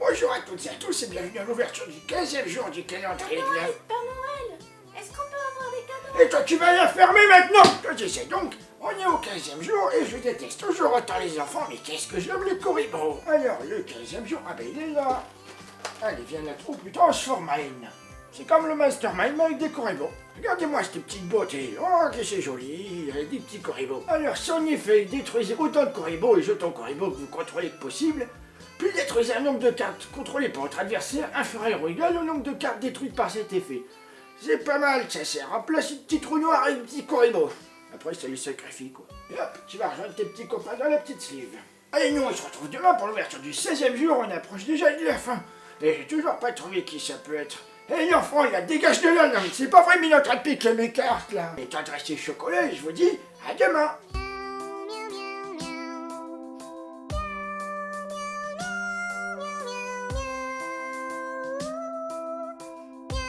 Bonjour à toutes et à tous et bienvenue à l'ouverture du 15e jour du calendrier de l'Avent. Père Noël, est-ce qu'on peut avoir des cadeaux? Et toi tu vas la fermer maintenant Je sais donc, on est au 15e jour et je déteste toujours autant les enfants, mais qu'est-ce que j'aime les coribos Alors, le 15e jour, ah ben il est là Allez, viens ou plutôt Transformine C'est comme le Mastermind, mais avec des coribos. Regardez-moi cette petite beauté, oh que c'est joli, il y a des petits coribos. Alors, si en effet, détruisez autant de coribos et jetons coribos que vous contrôlez que possible, plus détruisez un nombre de cartes contrôlées par votre adversaire inférieur ou égal au nombre de cartes détruites par cet effet. C'est pas mal, ça sert. Remplace une petite trou noir et un petit corribo. Après, ça les sacrifie, quoi. Et hop, tu vas rejoindre tes petits copains dans la petite sleeve. Allez, nous, on se retrouve demain pour l'ouverture du 16e jour. On approche déjà de la fin. Et j'ai toujours pas trouvé qui ça peut être. Hé, l'enfant, il a dégage de là, non, c'est pas vrai, mais il est en train de mes cartes, là. Et t'adresser chocolat, et je vous dis, à demain.